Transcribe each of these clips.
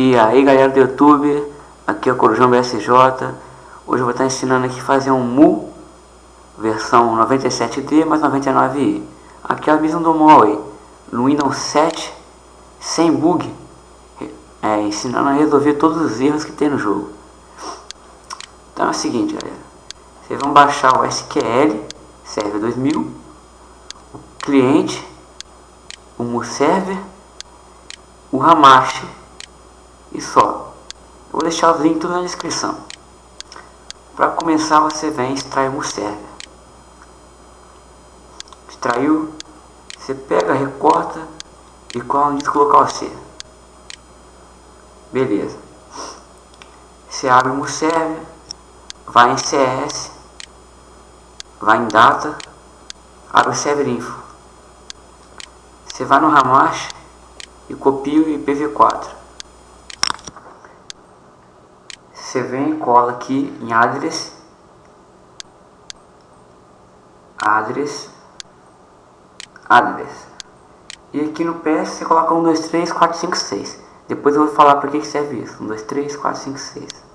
E aí galera do YouTube, aqui é o Corujão BSJ Hoje eu vou estar ensinando aqui fazer um MU Versão 97D mais 99i Aqui é a visão do Huawei No Windows 7 Sem bug é, Ensinando a resolver todos os erros que tem no jogo. Então é o seguinte galera. Vocês vão baixar o SQL Server 2000 O cliente O MU Server O Hamashi e só. Eu vou deixar os links na descrição. Para começar você vem extrair o server. Extraiu, você pega, recorta e cola no disco local C. Beleza. Você abre o server, vai em CS, vai em data, abre o server info. Você vai no Ramash e copia o IPv4. Você vem e cola aqui em address address address e aqui no PS você coloca 1, 2, 3, 4, 5, 6 depois eu vou falar para que serve isso. 1, 2, 3, 4, 5, 6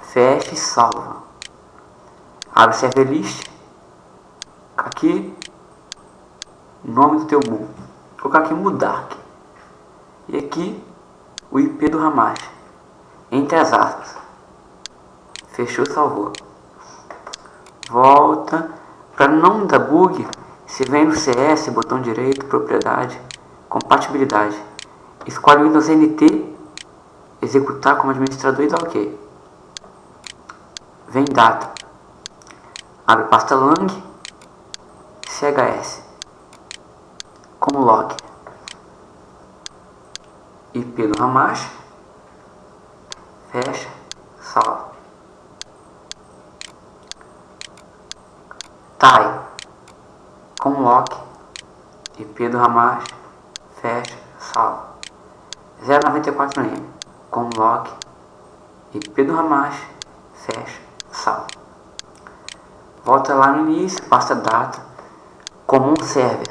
fecha e salva. Abre server list. Aqui. Nome do teu book colocar aqui mudar e aqui o IP do Hamas, entre as aspas. Fechou, salvou. Volta. Para não dar bug, você vem no CS, botão direito, propriedade, compatibilidade. Escolhe o Windows NT, executar como administrador e dá OK. Vem data. Abre pasta lang, CHS, como log. IP do Ramash, fecha, salva. TIE, com lock, IP do Ramash, fecha, salva. 094M, com lock, IP do Ramash, fecha, salva. Volta lá no início, passa data, comum server.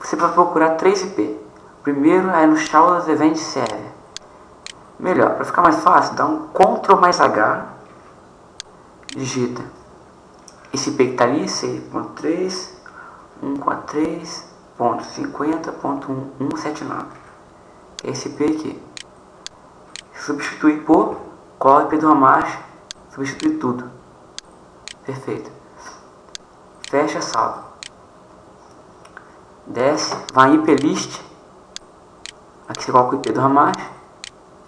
Você vai procurar 3 IP. Primeiro é no Shadows Event Server. Melhor, para ficar mais fácil, dá um Ctrl mais H, digita esse IP que está ali, 6.3, 143.50.1179. Esse IP aqui. Substituir por cola IP do Hamash, substituir tudo. Perfeito. Fecha, salva. Desce, vai em IP list Aqui você coloca o IP do Hamas,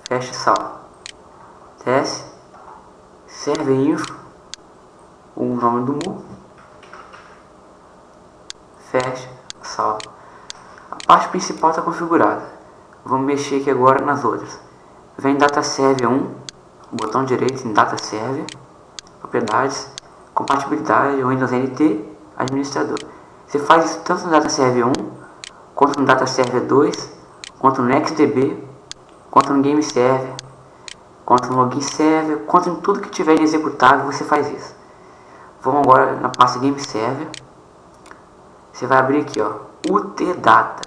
fecha e salva. Desce, server info, o nome do mu, fecha, salva. A parte principal está configurada. Vamos mexer aqui agora nas outras. Vem data server 1, botão direito em data server, propriedades, compatibilidade, Windows NT, administrador. Você faz isso tanto no data server 1 quanto no data server 2 quanto no NextDB, quanto no Game Server, quanto no Login Server, quanto em tudo que tiver executável você faz isso. Vamos agora na pasta Game Server. Você vai abrir aqui, ó, UTData,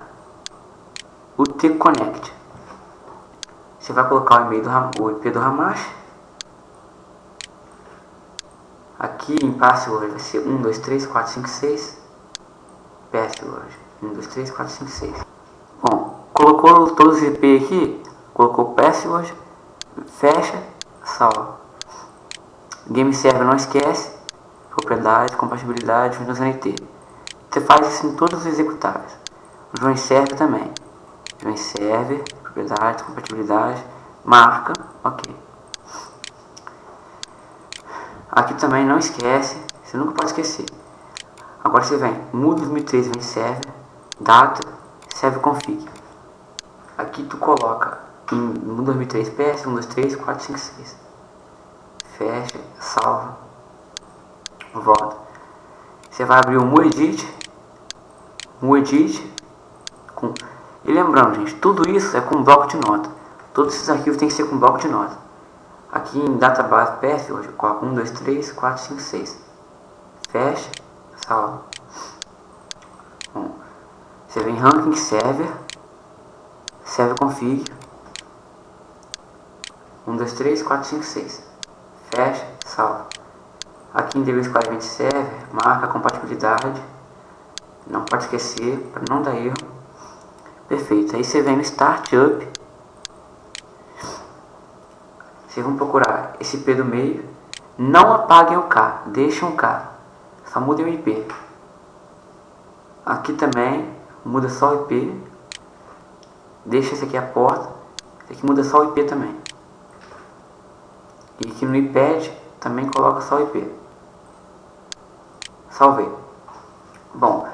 UTConnect. Você vai colocar o e-mail do o IP do Hamash. Aqui em password vai ser 1, 2, 3, 4, 5, 6. Password 1, 2, 3, 4, 5, 6. Colocou todos os IP aqui, colocou password, fecha, salva. Game server não esquece, propriedade, compatibilidade, Windows NT. Você faz isso em todos os executáveis. O Join Server também. Join Server, propriedade, compatibilidade, marca, ok. Aqui também não esquece, você nunca pode esquecer. Agora você vem, muda 2003, vem server, data, server config. Aqui tu coloca em 2003 PS, 1, 2, 3, 4, 5, 6. Fecha, salva, volta. Você vai abrir o MuEdit, MuEdit, com... e lembrando gente, tudo isso é com bloco de nota. Todos esses arquivos tem que ser com bloco de nota. Aqui em database PS, hoje eu coloco 1, 2, 3, 4, 5, 6. Fecha, salva. Você vem ranking server, server config, 1, 2, 3, 4, 5, 6. Fecha, salva. Aqui em DB Squad Server, marca a compatibilidade. Não pode esquecer, para não dar erro. Perfeito. Aí você vem no Startup. Vocês vão procurar esse P do meio. Não apaguem o K, deixem o K. Só mudem o IP. Aqui também muda só o IP. Deixa esse aqui a porta. Esse aqui muda só o IP também. E aqui no iPad também coloca só o IP. Salvei. Bom,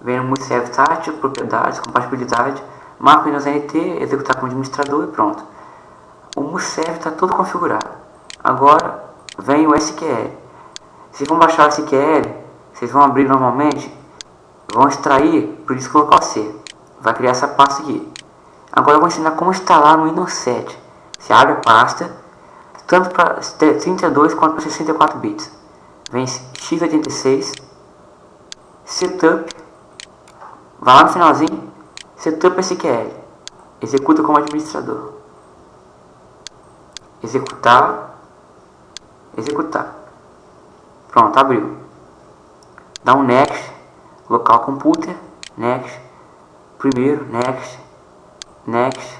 vem no Multiserve Tátil, propriedades, compatibilidade, marco Windows NT, executar como administrador e pronto. O Multiserve está tudo configurado. Agora vem o SQL. Se vão baixar o SQL, vocês vão abrir normalmente, vão extrair, por isso colocar o C. Vai criar essa pasta aqui. Agora eu vou ensinar como instalar no Windows 7. Você abre a pasta, tanto para 32 quanto para 64 bits. Vem x86, setup, vai lá no finalzinho, setup SQL, executa como administrador, executar, executar, pronto, abriu, dá um next, local computer, next, primeiro, next, next,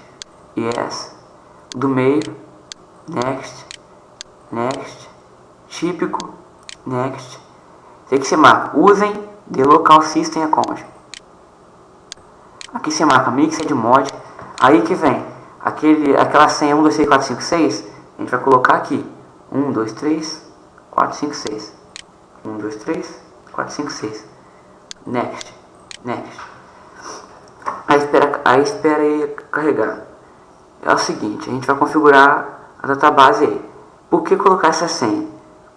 yes, do meio, next, next, típico, next, tem que você marca, usem The Local System Account. Aqui você marca Mixed Mod. Aí que vem aquele, aquela senha 1, 2, 3, 4, 5, 6. A gente vai colocar aqui 1, 2, 3, 4, 5, 6. 1, 2, 3, 4, 5, 6. Next. Next. Aí espera, aí espera aí carregar. É o seguinte, a gente vai configurar a database aí. Por que colocar essa senha?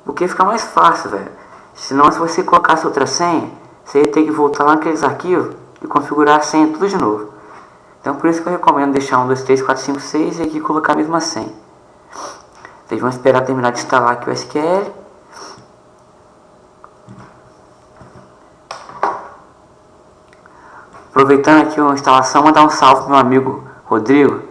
Porque fica mais fácil, velho. Senão, se você colocasse outra senha, você ia ter que voltar lá naqueles arquivos e configurar a senha tudo de novo. Então, por isso que eu recomendo deixar 1, 2, 3, 4, 5, 6 e aqui colocar a mesma senha. Vocês vão esperar terminar de instalar aqui o SQL. Aproveitando aqui a instalação, mandar um salve para meu amigo Rodrigo,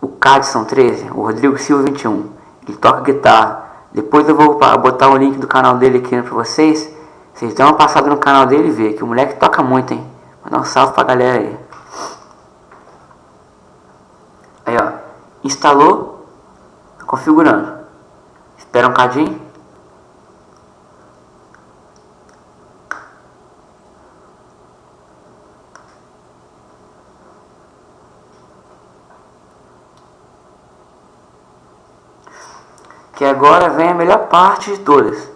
o Cadson 13, o Rodrigo Silva 21. Ele toca guitarra. Depois eu vou botar o link do canal dele aqui para vocês. Vocês dão uma passada no canal dele e vê que o moleque toca muito, hein? Mandar um salve pra galera aí. Aí, ó. Instalou. Configurando. Espera um cadinho. Que agora vem a melhor parte de todas.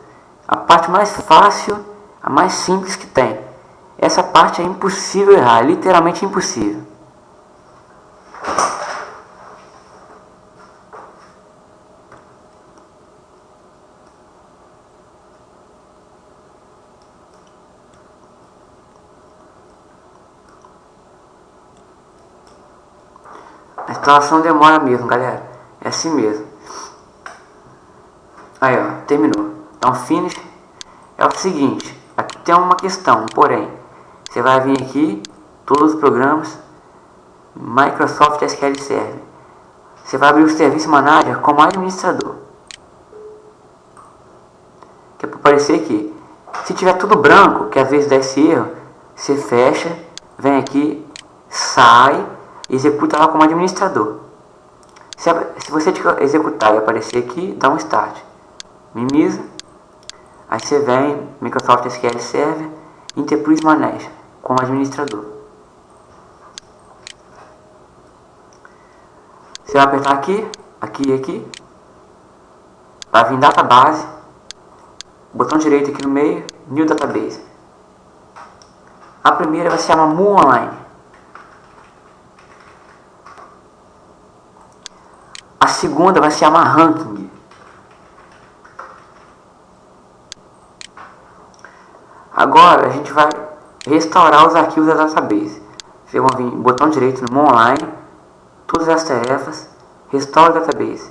A parte mais fácil, a mais simples que tem. Essa parte é impossível errar, é literalmente impossível. A instalação demora mesmo, galera. É assim mesmo. Aí, ó, terminou. Então, finish é o seguinte. Aqui tem uma questão, porém. Você vai vir aqui, todos os programas, Microsoft SQL Server. Você vai abrir o Serviço Manager como administrador. Que é para aparecer aqui. Se tiver tudo branco, que às vezes dá esse erro, você fecha, vem aqui, sai, executa lá como administrador. Se, se você executar e aparecer aqui, dá um start minimiza, aí você vem Microsoft SQL Server, Enterprise Manager, como administrador. Você vai apertar aqui, aqui e aqui, vai vir Database, botão direito aqui no meio, New Database. A primeira vai se chamar Mu Online. A segunda vai se chamar Ranking. Agora a gente vai restaurar os arquivos da database. Vocês vão vir botão direito no online, todas as tarefas, restore database,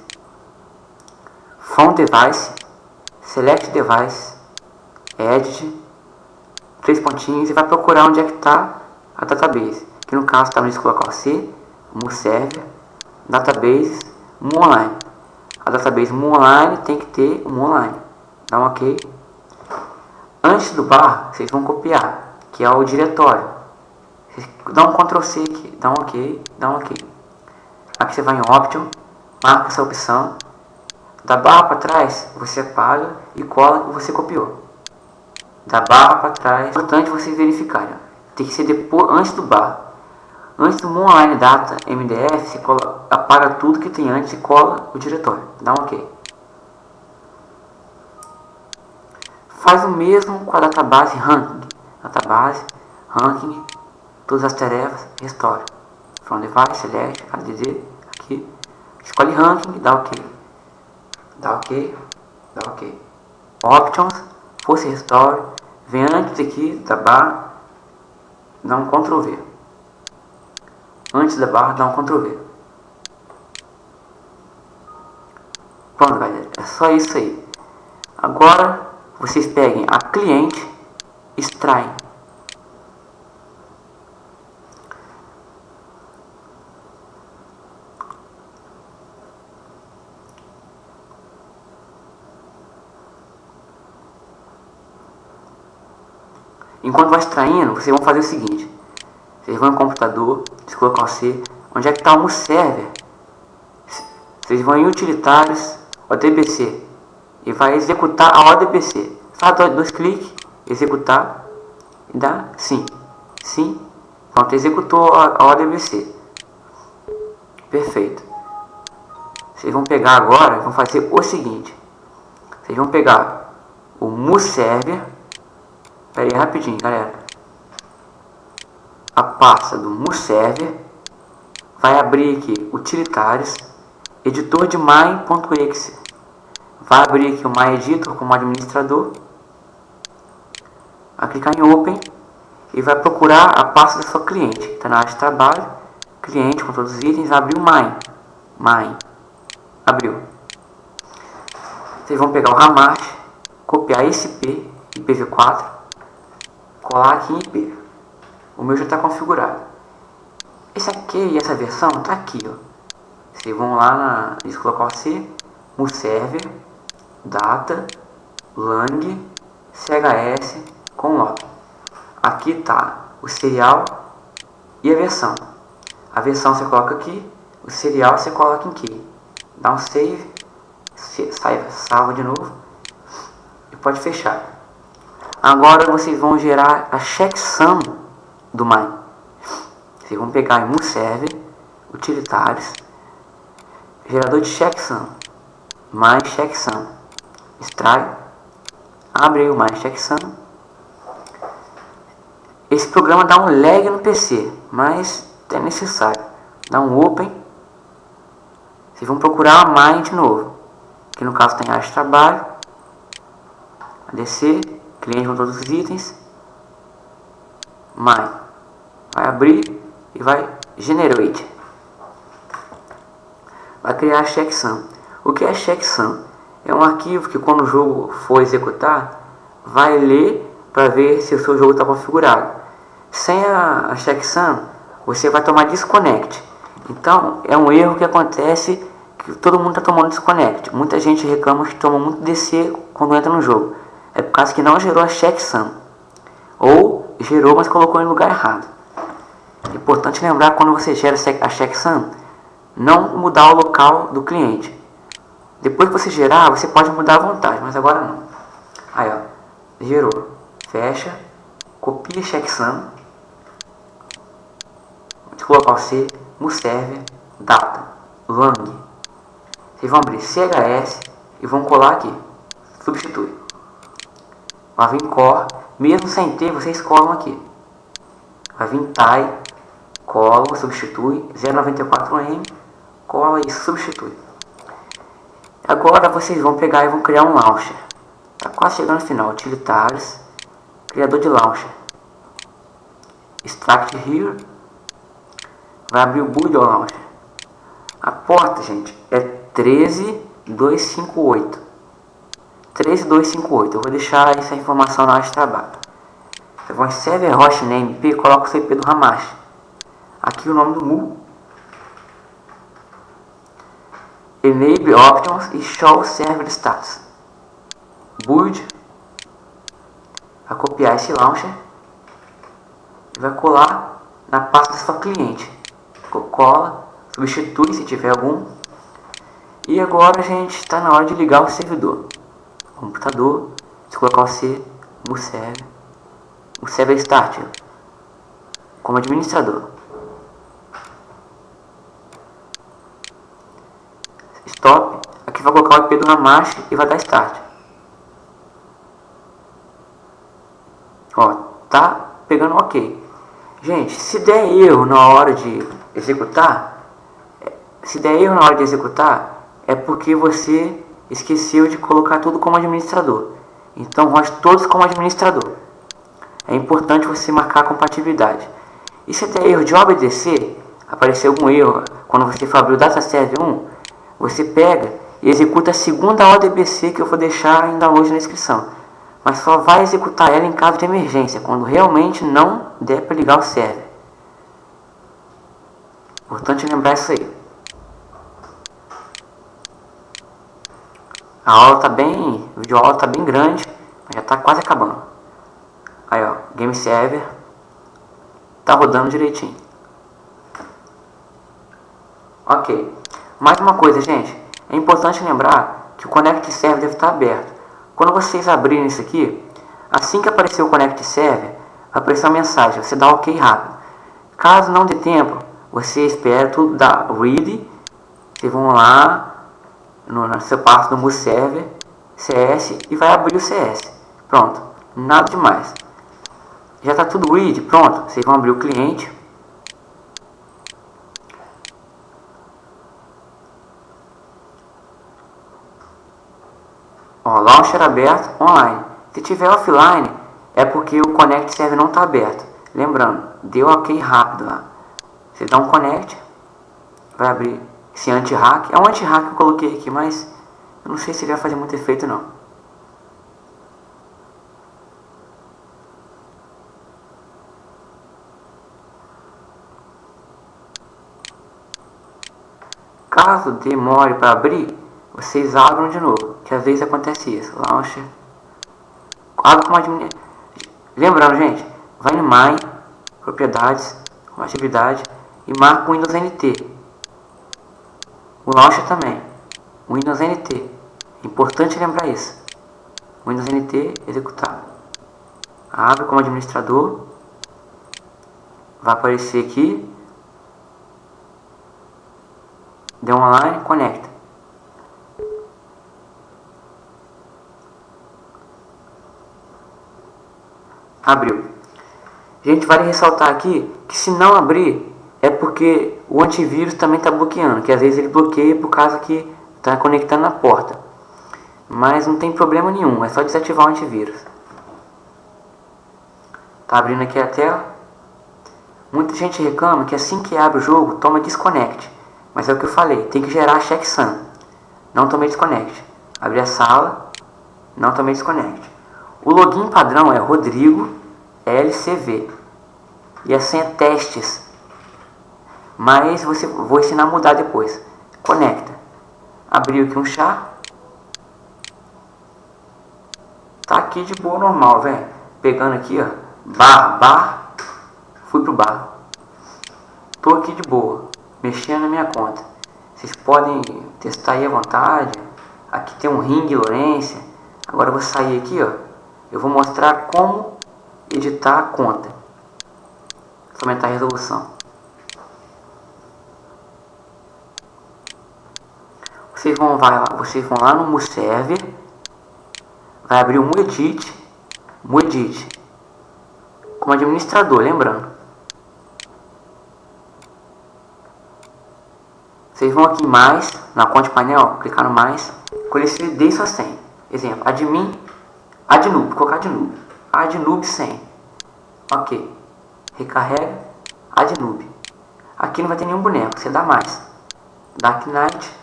phone device, select device, edit, três pontinhos e vai procurar onde é que está a database, que no caso está no colocar C, mu server, database, online. A database mu online tem que ter mu online. Dá um ok. Antes do bar, vocês vão copiar, que é o diretório. Dá um Ctrl C aqui, dá um ok, dá um ok. Aqui você vai em Option, marca essa opção. Da barra para trás, você apaga e cola o que você copiou. Da barra para trás, é importante vocês verificarem. Tem que ser depois, antes do bar. Antes do online data MDF, você cola, apaga tudo que tem antes e cola o diretório. Dá um ok. Faz o mesmo com a database ranking. Database, ranking, todas as tarefas, restore. From device, select, add, aqui. Escolhe ranking, dá ok. Dá ok, dá ok. Options, force restore, vem antes aqui da barra, dá um Ctrl V. Antes da barra, dá um Ctrl V. Pronto, galera, é só isso aí. Agora, vocês peguem a cliente, extraem Enquanto vai extraindo, vocês vão fazer o seguinte. Vocês vão no computador, colocar o C, onde é que está o server. Vocês vão em utilitários, ODBC, e vai executar a ODBC. Faz dois, cliques, executar, e dá sim, sim. Pronto, executou a, ODBC. Perfeito. Vocês vão pegar agora, vão fazer o seguinte. Vocês vão pegar o MuServer, Pera aí, rapidinho, galera. A pasta do MuServer vai abrir aqui utilitários, editor de my.exe. Vai abrir aqui o MyEditor como administrador. Vai clicar em Open e vai procurar a pasta da sua cliente. Está na área de trabalho, cliente com todos os itens, abriu My. My. Abriu. Vocês vão pegar o Ramach, copiar esse P, IPv4, colar aqui em IP. O meu já está configurado. Esse aqui e essa versão está aqui, ó. Vocês vão lá na, eles colocar C, server, data, lang, chs com log. Aqui está o serial e a versão. A versão você coloca aqui, o serial você coloca em aqui. Dá um save, sai, salva de novo e pode fechar. Agora vocês vão gerar a checksum do my. Vocês vão pegar em server, utilitários, gerador de checksum, my checksum, extrai, abre o my checksum. Esse programa dá um lag no PC, mas é necessário. Dá um open. Vocês vão procurar a my de novo, que no caso tem área de trabalho, descer cliente com todos os itens, my, vai abrir e vai generate, vai criar a checksum. O que é checksum? É um arquivo que quando o jogo for executar, vai ler para ver se o seu jogo está configurado. Sem a, a checksum, você vai tomar disconnect. Então, é um erro que acontece que todo mundo está tomando disconnect. Muita gente reclama que toma muito DC quando entra no jogo é por causa que não gerou a checksum. Ou gerou, mas colocou em lugar errado. Importante lembrar quando você gera a checksum, não mudar o local do cliente. Depois que você gerar, você pode mudar à vontade, mas agora não. Aí, ó, gerou. Fecha, copia checksum, colocar o C, no server, data, lang. Vocês vão abrir CHS e vão colar aqui. Substitui. Vai vir core, mesmo sem ter, vocês colam aqui. Vai vir tie, cola, substitui, 094M, cola e substitui. Agora vocês vão pegar e vão criar um launcher. Tá quase chegando no final. Utilitários, criador de launcher. Extract here. Vai abrir o Build Launcher. A porta, gente, é 13258. 13258. Eu vou deixar essa informação na área de trabalho. Você vai em server hostname IP, coloca o CP do Hamash. Aqui o nome do mu. Enable options e show server status. Build. Vai copiar esse launcher e vai colar na pasta da sua cliente. Cola, substitui se tiver algum. E agora, gente, está na hora de ligar o servidor. Computador, se colocar o C, o server, o server start, como administrador. IP do Hamash e vai dar start. Ó, tá pegando ok. Gente, se der erro na hora de executar, se der erro na hora de executar, é porque você esqueceu de colocar tudo como administrador. Então, rote todos como administrador. É importante você marcar a compatibilidade. E se der erro de obedecer, aparecer algum erro quando você for abrir o DataServe 1, você pega executa a segunda ODBC que eu vou deixar em download na descrição mas só vai executar ela em caso de emergência, quando realmente não der para ligar o server. Importante lembrar isso aí. A aula está bem, o vídeo aula está bem grande, mas já está quase acabando. Aí ó, game server está rodando direitinho. Ok. Mais uma coisa, gente. É importante lembrar que o Connect Server deve estar aberto. Quando vocês abrirem isso aqui, assim que aparecer o Connect Server, aparecer uma mensagem, você dá OK rápido. Caso não dê tempo, você espera tudo dar read, vocês vão lá no, seu passo do Move Server, CS e vai abrir o CS. Pronto, nada demais. Já está tudo read, pronto, vocês vão abrir o cliente. Ó, launcher aberto online. Se tiver offline, é porque o connect server não está aberto. Lembrando, deu ok rápido lá. Você dá um connect, vai abrir esse anti-hack. É um anti-hack que eu coloquei aqui, mas eu não sei se ele vai fazer muito efeito não. Caso demore para abrir, vocês abram de novo, que às vezes acontece isso. Launcher. Abre como admin... Lembrando, gente, vai no My, propriedades, atividade e marca o Windows NT. O launcher também. O Windows NT. Importante lembrar isso. Windows NT executar. Abre como administrador. Vai aparecer aqui. Deu online, conecta. Abriu. Gente, vale ressaltar aqui que se não abrir é porque o antivírus também está bloqueando, que às vezes ele bloqueia por causa que está conectando na porta. Mas não tem problema nenhum, é só desativar o antivírus. Tá abrindo aqui a tela. Muita gente reclama que assim que abre o jogo, toma disconnect. Mas é o que eu falei, tem que gerar checksum. Não tomei desconnect. Abri a sala, não tomei desconnect. O login padrão é Rodrigo LCV e a senha é testes. Mas você vou ensinar a mudar depois. Conecta. Abriu aqui um chá. Tá aqui de boa normal, velho. Pegando aqui, ó. Bar, bar. Fui pro bar. Tô aqui de boa. Mexendo na minha conta. Vocês podem testar aí à vontade. Aqui tem um ring Lourenço. Agora eu vou sair aqui, ó eu vou mostrar como editar a conta. Vou aumentar a resolução. Vocês vão, vai vocês vão lá no MuServer, vai abrir o MuEdit, MuEdit, como administrador, lembrando. Vocês vão aqui em mais, na conta painel, clicar no mais, escolher se dê sua senha. Exemplo, admin Adnub, colocar adnub. Adnub 100. Ok. Recarrega. Adnub. Aqui não vai ter nenhum boneco, você dá mais. Dark Knight.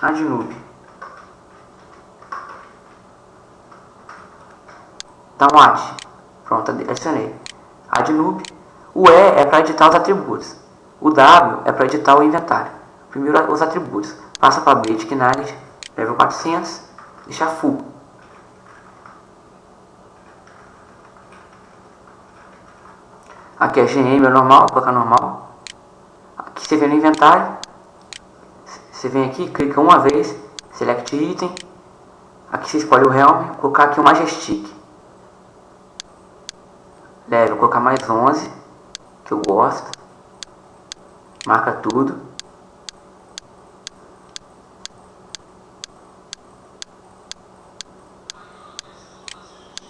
Adnub. Dá um ad. Pronto, adicionei. Adnub. O E é para editar os atributos. O W é para editar o inventário. Primeiro os atributos. Passa para Basic Knowledge, level 400, deixar full. Aqui é GM, é normal, colocar normal. Aqui você vem no inventário. Você vem aqui, clica uma vez, select item. Aqui você escolhe o Helm, vou colocar aqui o Majestic. Level, vou colocar mais 11, que eu gosto. Marca tudo.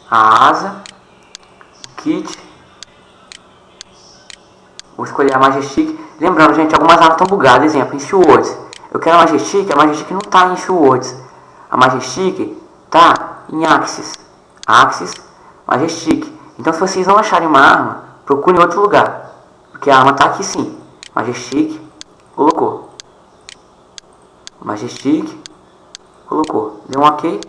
A asa, o kit, Vou escolher a Majestic. Lembrando, gente, algumas armas estão bugadas. Exemplo, em Swords. Eu quero a Majestic, a Majestic não está em Swords. A Majestic está em Axis. Axis, Majestic. Então, se vocês não acharem uma arma, procure em outro lugar. Porque a arma está aqui sim. Majestic, colocou. Majestic, colocou. Deu um ok.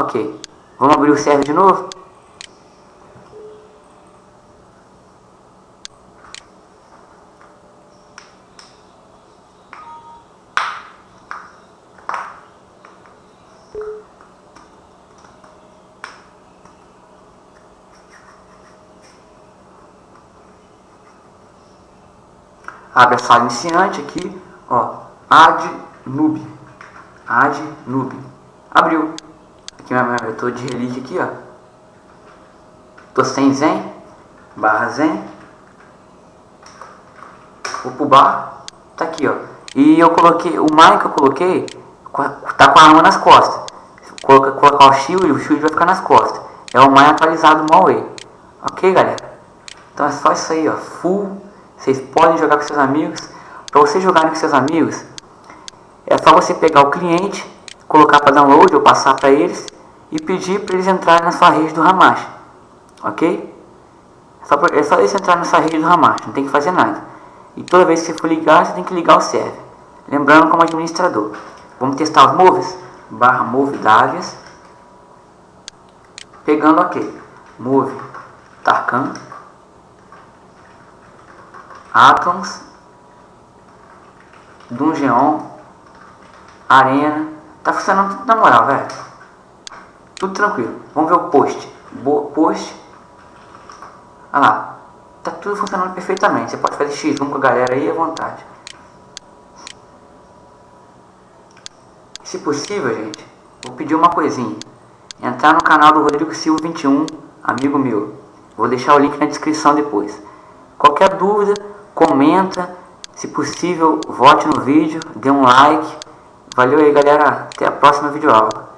Ok. Vamos abrir o server de novo? Abre a sala iniciante aqui, ó, add noob, add noob, abriu, aqui eu tô de relíquia aqui, ó, tô sem zen, barra zen, vou pro tá aqui, ó, e eu coloquei, o mic que eu coloquei, tá com a arma nas costas, colocar, colocar o shield, o shield vai ficar nas costas, é o mais atualizado do Huawei, ok galera? Então é só isso aí, ó, full vocês podem jogar com seus amigos. Para vocês jogarem com seus amigos, é só você pegar o cliente, colocar para download ou passar para eles e pedir para eles entrarem na sua rede do Hamash. Ok? É só, é só eles entrarem na sua rede do Hamash, não tem que fazer nada. E toda vez que você for ligar, você tem que ligar o server. Lembrando como administrador. Vamos testar os moves? Barra move davias. Pegando ok. Move Tarkan. Atoms, Dungeon, Arena. Tá funcionando tudo na moral, velho. Tudo tranquilo. Vamos ver o post. Bo post. Olha lá. Tá tudo funcionando perfeitamente. Você pode fazer X1 com a galera aí à vontade. Se possível, gente, vou pedir uma coisinha. Entrar no canal do Rodrigo Silva 21, amigo meu. Vou deixar o link na descrição depois. Qualquer dúvida, comenta, se possível, vote no vídeo, dê um like. Valeu aí galera, até a próxima videoaula.